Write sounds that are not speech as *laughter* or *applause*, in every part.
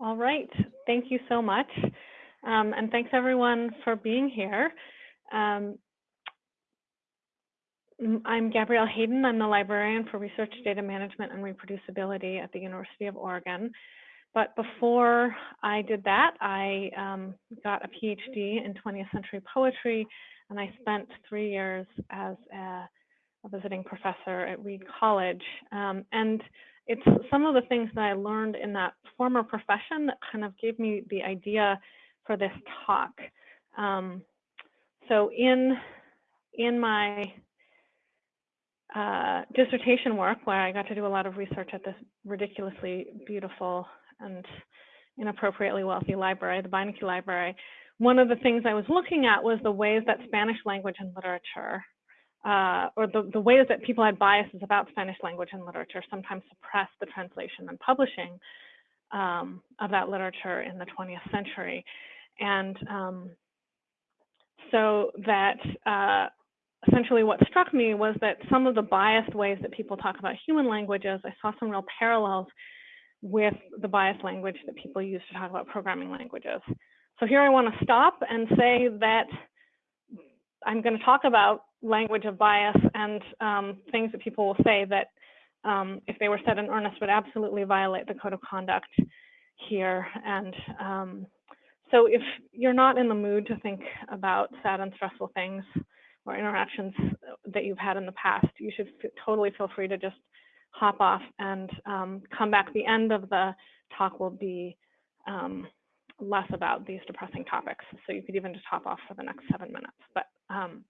All right, thank you so much. Um, and thanks everyone for being here. Um, I'm Gabrielle Hayden. I'm the librarian for research data management and reproducibility at the University of Oregon. But before I did that, I um, got a PhD in 20th century poetry, and I spent three years as a, a visiting professor at Reed College. Um, and it's some of the things that I learned in that former profession that kind of gave me the idea for this talk. Um, so in, in my uh, dissertation work, where I got to do a lot of research at this ridiculously beautiful and inappropriately wealthy library, the Beinecke Library, one of the things I was looking at was the ways that Spanish language and literature uh, or the, the ways that people had biases about Spanish language and literature sometimes suppressed the translation and publishing um, of that literature in the 20th century. And um, so that uh, essentially what struck me was that some of the biased ways that people talk about human languages, I saw some real parallels with the biased language that people use to talk about programming languages. So here I want to stop and say that I'm going to talk about language of bias and um, things that people will say that um, if they were said in earnest would absolutely violate the code of conduct here. And um, so if you're not in the mood to think about sad and stressful things or interactions that you've had in the past, you should totally feel free to just hop off and um, come back. The end of the talk will be um, less about these depressing topics. So you could even just hop off for the next seven minutes. But um,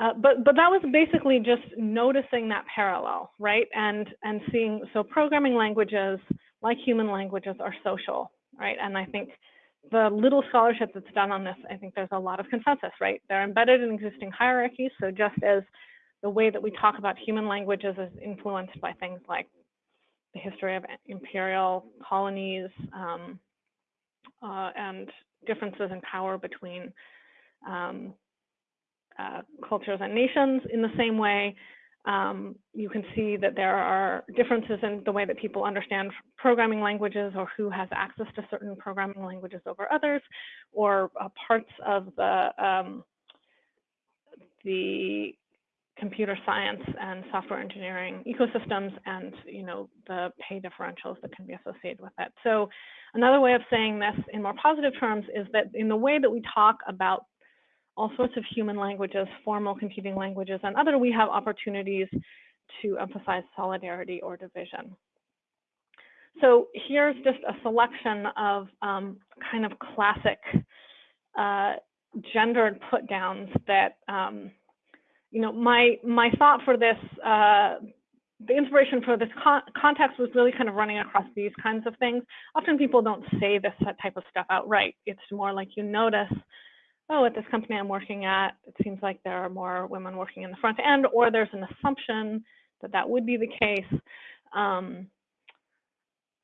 uh, but but that was basically just noticing that parallel, right? And and seeing so programming languages like human languages are social, right? And I think the little scholarship that's done on this, I think there's a lot of consensus, right? They're embedded in existing hierarchies. So just as the way that we talk about human languages is influenced by things like the history of imperial colonies um, uh, and differences in power between um, uh, cultures and nations in the same way. Um, you can see that there are differences in the way that people understand programming languages or who has access to certain programming languages over others, or uh, parts of the, um, the computer science and software engineering ecosystems and you know the pay differentials that can be associated with that. So another way of saying this in more positive terms is that in the way that we talk about all sorts of human languages, formal computing languages, and other, we have opportunities to emphasize solidarity or division. So here's just a selection of um, kind of classic uh, gendered put downs that, um, you know, my, my thought for this, uh, the inspiration for this con context was really kind of running across these kinds of things. Often people don't say this type of stuff outright. It's more like you notice oh, at this company I'm working at, it seems like there are more women working in the front end, or there's an assumption that that would be the case. Um,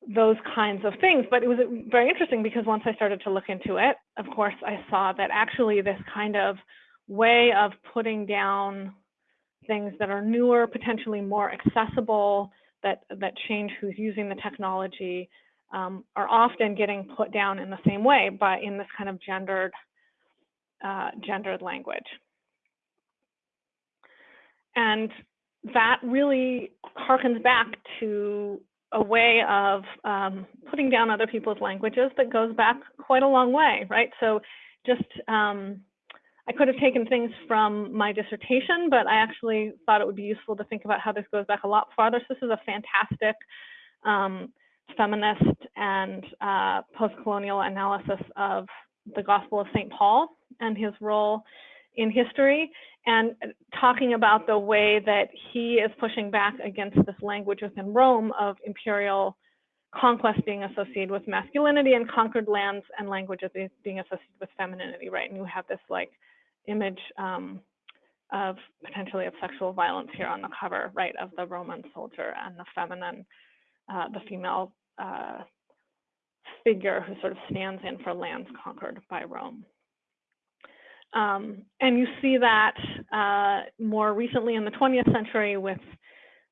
those kinds of things. But it was very interesting because once I started to look into it, of course, I saw that actually this kind of way of putting down things that are newer, potentially more accessible, that, that change who's using the technology, um, are often getting put down in the same way, but in this kind of gendered uh, gendered language. And that really harkens back to a way of um, putting down other people's languages that goes back quite a long way, right? So just, um, I could have taken things from my dissertation, but I actually thought it would be useful to think about how this goes back a lot farther. So this is a fantastic um, feminist and uh, post-colonial analysis of the Gospel of St. Paul and his role in history and talking about the way that he is pushing back against this language within Rome of imperial conquest being associated with masculinity and conquered lands and languages being associated with femininity, right? And you have this like image um, of potentially of sexual violence here on the cover, right, of the Roman soldier and the feminine, uh, the female uh, figure who sort of stands in for lands conquered by Rome. Um, and you see that uh, more recently in the 20th century with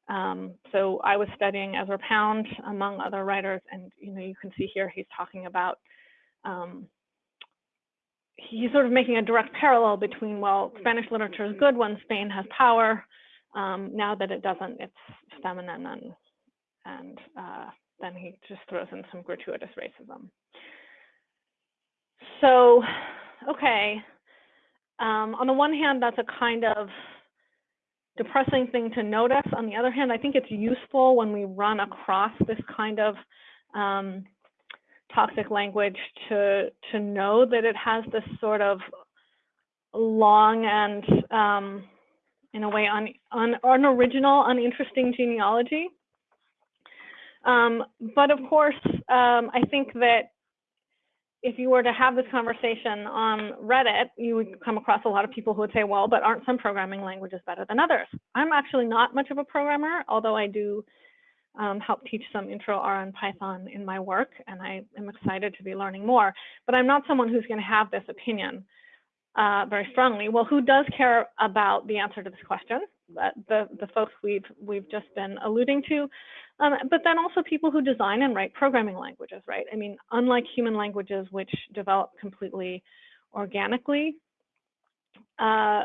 Um, so I was studying Ezra Pound among other writers, and you know you can see here he's talking about um, he's sort of making a direct parallel between well Spanish literature is good when Spain has power. Um, now that it doesn't, it's feminine, and and uh, then he just throws in some gratuitous racism. So, okay, um, on the one hand, that's a kind of depressing thing to notice. On the other hand, I think it's useful when we run across this kind of um, toxic language to to know that it has this sort of long and um, in a way un, un, unoriginal, uninteresting genealogy. Um, but of course, um, I think that if you were to have this conversation on Reddit, you would come across a lot of people who would say, well, but aren't some programming languages better than others? I'm actually not much of a programmer, although I do um, help teach some intro R and Python in my work, and I am excited to be learning more. But I'm not someone who's going to have this opinion uh, very strongly. Well, who does care about the answer to this question? The the folks we've we've just been alluding to, um, but then also people who design and write programming languages, right? I mean, unlike human languages which develop completely organically, uh,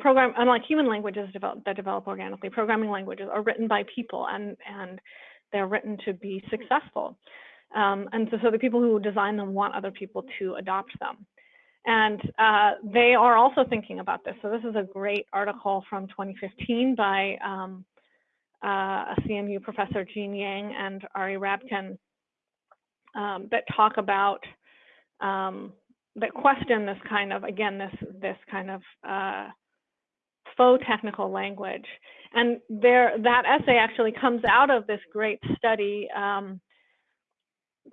program unlike human languages develop, that develop organically, programming languages are written by people and and they're written to be successful. Um, and so, so the people who design them want other people to adopt them. And uh, they are also thinking about this. So this is a great article from 2015 by um, uh, a CMU professor, Jean Yang and Ari Rabkin, um, that talk about, um, that question this kind of, again, this, this kind of uh, faux technical language. And there, that essay actually comes out of this great study um,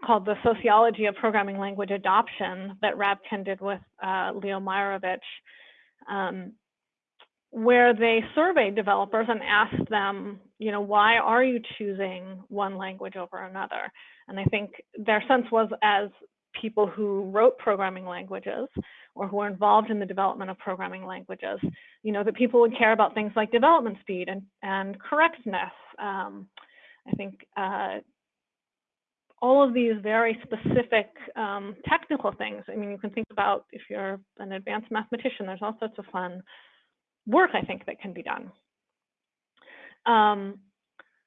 called the Sociology of Programming Language Adoption that Rabkin did with uh, Leo Meyerovich, um, where they surveyed developers and asked them, you know, why are you choosing one language over another? And I think their sense was as people who wrote programming languages or who are involved in the development of programming languages, you know, that people would care about things like development speed and, and correctness. Um, I think uh, all of these very specific um, technical things. I mean, you can think about if you're an advanced mathematician, there's all sorts of fun work, I think, that can be done. Um,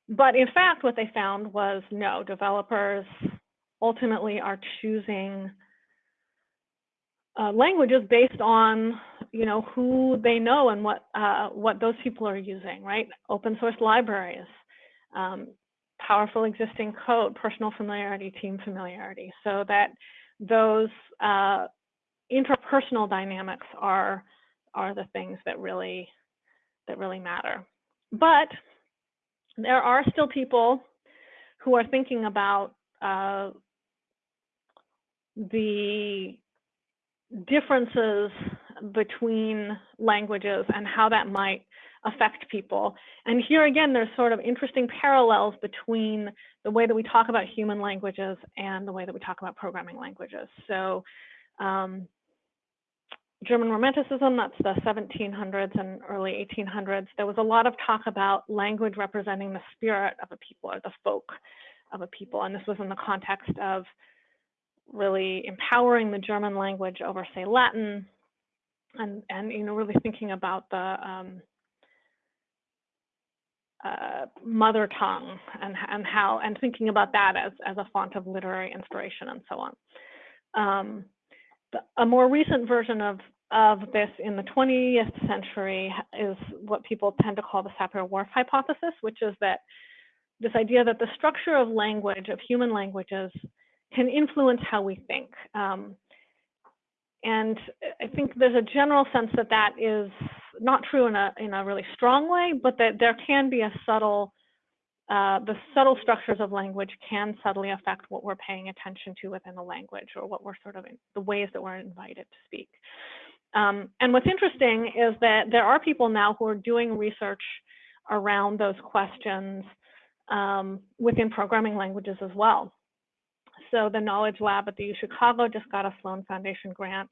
but in fact, what they found was no, developers ultimately are choosing uh, languages based on you know who they know and what uh, what those people are using, right? Open source libraries, um, powerful existing code, personal familiarity, team familiarity, so that those uh, interpersonal dynamics are are the things that really that really matter. But there are still people who are thinking about uh, the differences between languages and how that might affect people. And here again, there's sort of interesting parallels between the way that we talk about human languages and the way that we talk about programming languages. So um, German Romanticism, that's the 1700s and early 1800s, there was a lot of talk about language representing the spirit of a people or the folk of a people. And this was in the context of really empowering the German language over, say, Latin, and and you know really thinking about the um, uh, mother tongue and and how and thinking about that as as a font of literary inspiration and so on. Um, the, a more recent version of of this in the 20th century is what people tend to call the Sapir-Whorf hypothesis, which is that this idea that the structure of language, of human languages, can influence how we think. Um, and I think there's a general sense that that is not true in a in a really strong way, but that there can be a subtle uh, the subtle structures of language can subtly affect what we're paying attention to within the language or what we're sort of in, the ways that we're invited to speak. Um, and what's interesting is that there are people now who are doing research around those questions um, within programming languages as well. So the Knowledge Lab at the U Chicago just got a Sloan Foundation grant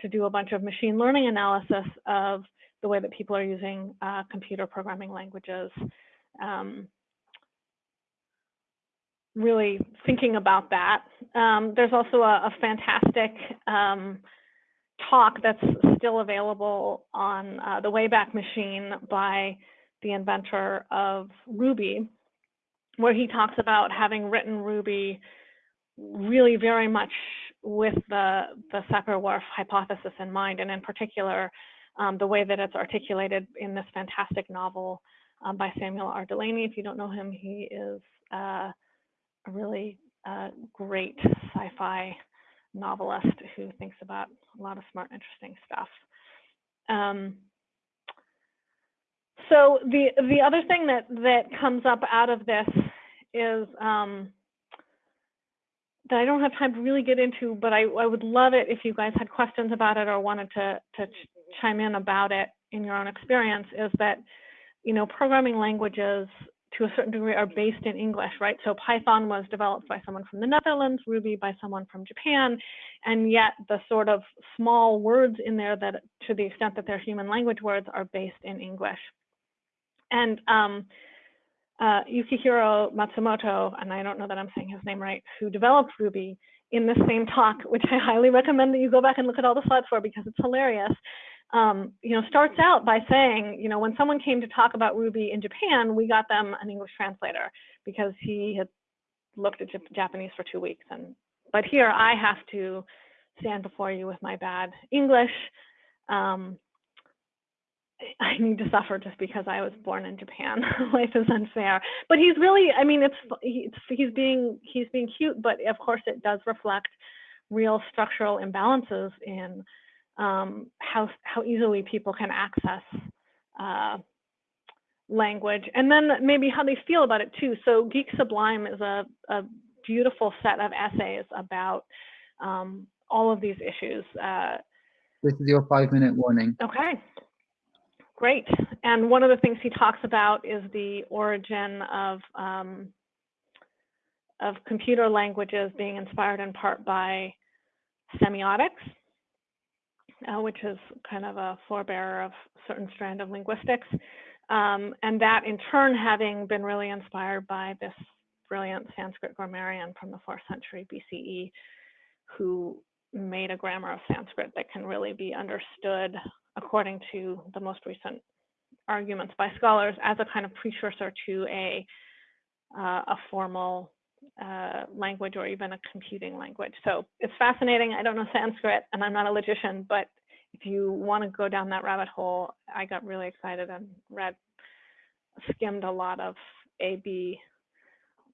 to do a bunch of machine learning analysis of the way that people are using uh, computer programming languages. Um, really thinking about that. Um, there's also a, a fantastic um, talk that's still available on uh, the Wayback Machine by the inventor of Ruby, where he talks about having written Ruby really very much with the, the Sapir-Whorf hypothesis in mind, and in particular, um, the way that it's articulated in this fantastic novel um, by Samuel R. Delany. If you don't know him, he is uh, a really uh, great sci-fi novelist who thinks about a lot of smart, interesting stuff. Um, so the the other thing that that comes up out of this is um, that I don't have time to really get into, but I, I would love it if you guys had questions about it or wanted to to chime in about it in your own experience. Is that you know programming languages to a certain degree are based in English, right? So Python was developed by someone from the Netherlands, Ruby by someone from Japan, and yet the sort of small words in there that, to the extent that they're human language words, are based in English. And um, uh, Yukihiro Matsumoto, and I don't know that I'm saying his name right, who developed Ruby in the same talk, *laughs* which I highly recommend that you go back and look at all the slides for because it's hilarious um, you know, starts out by saying, you know, when someone came to talk about Ruby in Japan, we got them an English translator because he had looked at Japanese for two weeks. And but here I have to stand before you with my bad English. Um, *laughs* I need to suffer just because I was born in Japan. *laughs* Life is unfair. But he's really, I mean, it's, it's he's being he's being cute, but of course it does reflect real structural imbalances in um, how, how easily people can access uh, language, and then maybe how they feel about it too. So Geek Sublime is a, a beautiful set of essays about um, all of these issues. Uh, this is your five minute warning. Okay, great. And one of the things he talks about is the origin of um, of computer languages being inspired in part by semiotics uh, which is kind of a forebearer of certain strand of linguistics. Um, and that in turn having been really inspired by this brilliant Sanskrit grammarian from the fourth century BCE who made a grammar of Sanskrit that can really be understood according to the most recent arguments by scholars as a kind of precursor to a, uh, a formal uh, language or even a computing language. So it's fascinating. I don't know Sanskrit and I'm not a logician, but if you want to go down that rabbit hole, I got really excited and read, skimmed a lot of A-B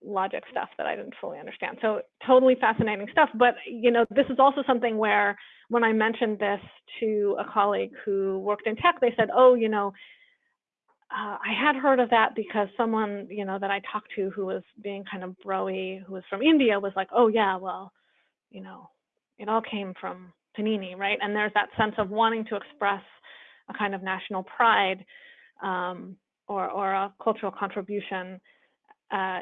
logic stuff that I didn't fully understand. So totally fascinating stuff. But you know, this is also something where when I mentioned this to a colleague who worked in tech, they said, "Oh, you know, uh, I had heard of that because someone, you know, that I talked to who was being kind of broy, who was from India, was like, oh yeah, well, you know, it all came from Panini, right? And there's that sense of wanting to express a kind of national pride um, or, or a cultural contribution uh,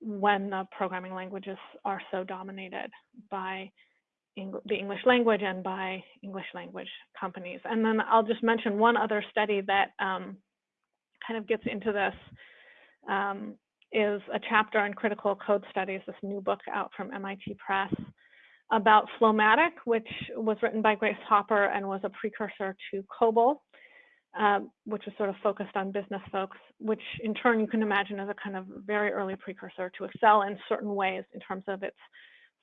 when the programming languages are so dominated by Eng the English language and by English language companies. And then I'll just mention one other study that um, kind of gets into this um, is a chapter on critical code studies, this new book out from MIT Press about FLOW-MATIC, which was written by Grace Hopper and was a precursor to COBOL, um, which was sort of focused on business folks, which in turn you can imagine as a kind of very early precursor to Excel in certain ways in terms of its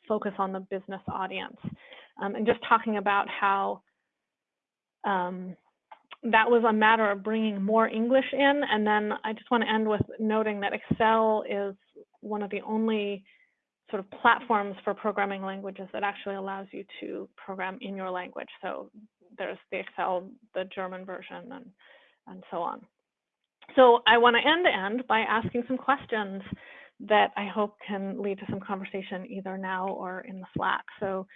focus on the business audience. Um, and just talking about how um, that was a matter of bringing more English in. And then I just want to end with noting that Excel is one of the only sort of platforms for programming languages that actually allows you to program in your language. So there's the Excel, the German version, and, and so on. So I want to end end by asking some questions that I hope can lead to some conversation either now or in the Slack. So,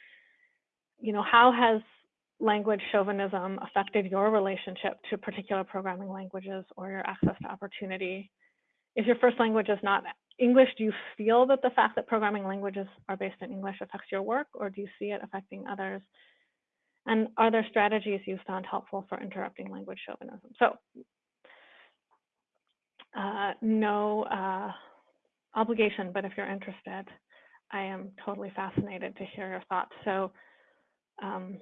you know, how has language chauvinism affected your relationship to particular programming languages or your access to opportunity? If your first language is not English, do you feel that the fact that programming languages are based in English affects your work, or do you see it affecting others? And are there strategies you found helpful for interrupting language chauvinism? So uh, no uh, obligation, but if you're interested, I am totally fascinated to hear your thoughts. So um,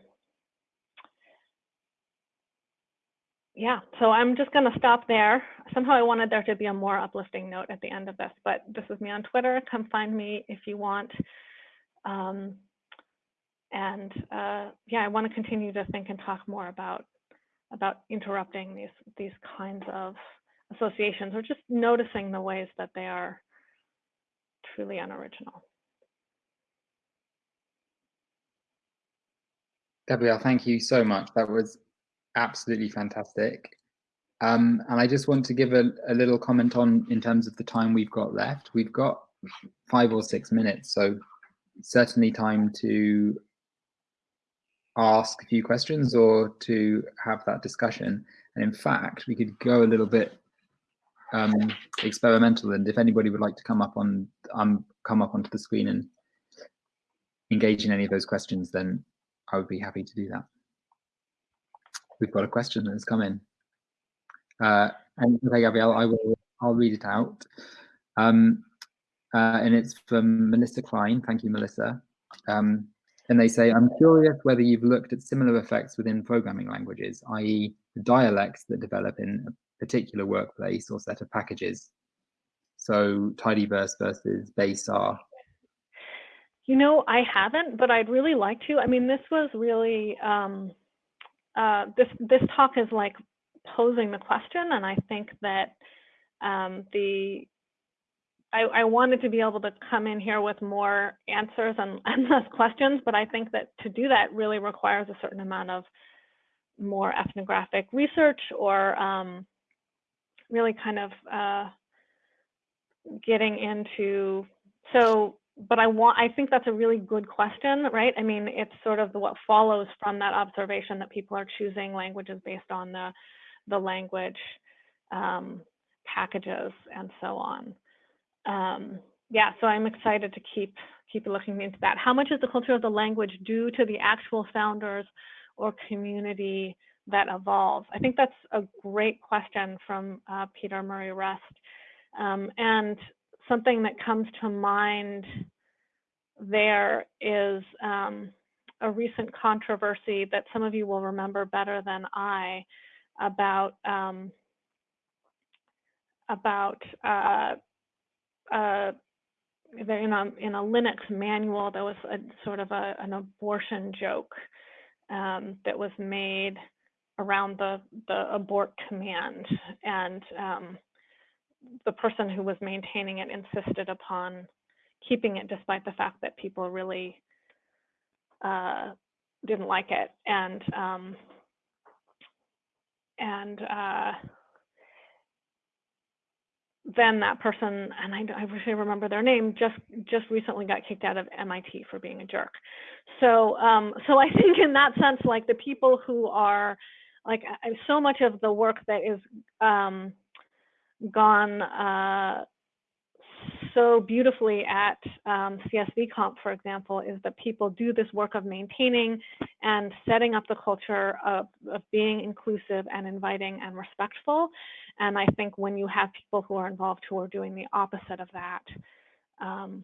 yeah, so I'm just going to stop there. Somehow I wanted there to be a more uplifting note at the end of this, but this is me on Twitter. Come find me if you want. Um, and uh, yeah, I want to continue to think and talk more about about interrupting these these kinds of associations or just noticing the ways that they are truly unoriginal. Gabrielle, thank you so much. That was absolutely fantastic. Um, and I just want to give a, a, little comment on in terms of the time we've got left. We've got five or six minutes, so certainly time to ask a few questions or to have that discussion. And in fact, we could go a little bit um, experimental. And if anybody would like to come up on um, come up onto the screen and engage in any of those questions, then I would be happy to do that. We've got a question that has come in. Uh, and okay, Gabrielle, I will I'll read it out. Um, uh, and it's from Melissa Klein. Thank you, Melissa. Um, and they say, I'm curious whether you've looked at similar effects within programming languages, i.e. the dialects that develop in a particular workplace or set of packages. So tidyverse versus base R. You know, I haven't, but I'd really like to. I mean, this was really, um, uh, this, this talk is like posing the question. And I think that um, the I, I, wanted to be able to come in here with more answers and, *laughs* and less questions, but I think that to do that really requires a certain amount of more ethnographic research or um, really kind of uh, getting into, so, but I want, I think that's a really good question, right? I mean, it's sort of the, what follows from that observation that people are choosing languages based on the, the language um, packages and so on um, yeah, so I'm excited to keep keep looking into that. How much is the culture of the language due to the actual founders or community that evolves? I think that's a great question from uh, Peter Murray Rust. Um, and something that comes to mind there is um, a recent controversy that some of you will remember better than I about um, about uh, uh, in a in a Linux manual there was a sort of a, an abortion joke um, that was made around the the abort command, and um, the person who was maintaining it insisted upon keeping it despite the fact that people really uh, didn't like it, and um, and uh, then that person, and I, I wish I remember their name, just just recently got kicked out of MIT for being a jerk. So um, so I *laughs* think in that sense, like the people who are like so much of the work that is um, gone uh, so beautifully at um, CSV Conf, for example, is that people do this work of maintaining and setting up the culture of, of being inclusive and inviting and respectful. And I think when you have people who are involved who are doing the opposite of that, um,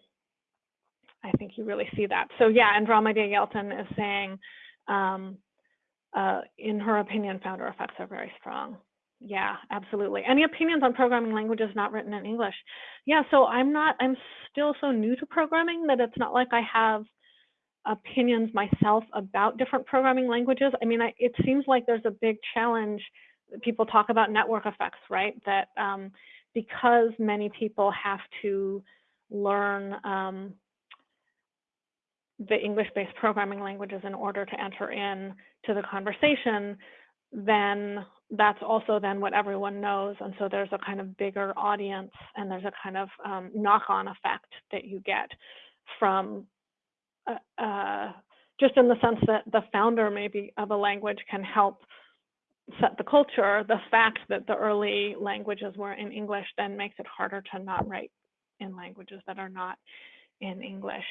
I think you really see that. So yeah, Andromeda Yelton is saying, um, uh, in her opinion, founder effects are very strong. Yeah, absolutely. Any opinions on programming languages not written in English? Yeah, so I'm not, I'm still so new to programming that it's not like I have opinions myself about different programming languages. I mean, I, it seems like there's a big challenge. People talk about network effects, right? That um, because many people have to learn um, the English-based programming languages in order to enter in to the conversation, then that's also then what everyone knows. And so there's a kind of bigger audience and there's a kind of um, knock-on effect that you get from uh, uh, just in the sense that the founder maybe of a language can help set the culture. The fact that the early languages were in English then makes it harder to not write in languages that are not in English.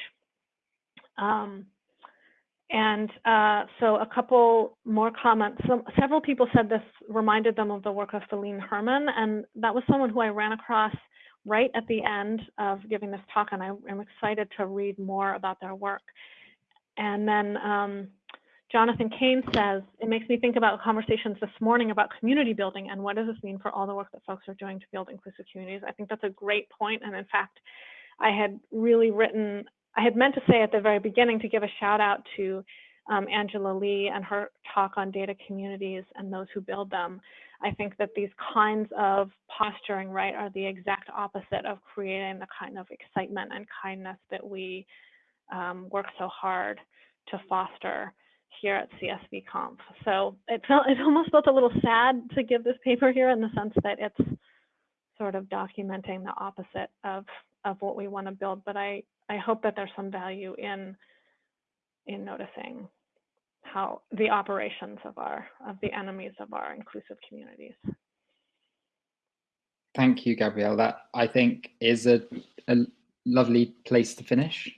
Um, and uh, so a couple more comments. Several people said this reminded them of the work of Felienne Herman, and that was someone who I ran across right at the end of giving this talk, and I am excited to read more about their work. And then um, Jonathan Kane says, it makes me think about conversations this morning about community building and what does this mean for all the work that folks are doing to build inclusive communities. I think that's a great point, and in fact, I had really written I had meant to say at the very beginning to give a shout out to um, Angela Lee and her talk on data communities and those who build them. I think that these kinds of posturing, right, are the exact opposite of creating the kind of excitement and kindness that we um, work so hard to foster here at CSV Conf. So it felt it almost felt a little sad to give this paper here in the sense that it's sort of documenting the opposite of of what we want to build. But I I hope that there's some value in in noticing how the operations of our of the enemies of our inclusive communities. Thank you, Gabrielle. That I think is a, a lovely place to finish.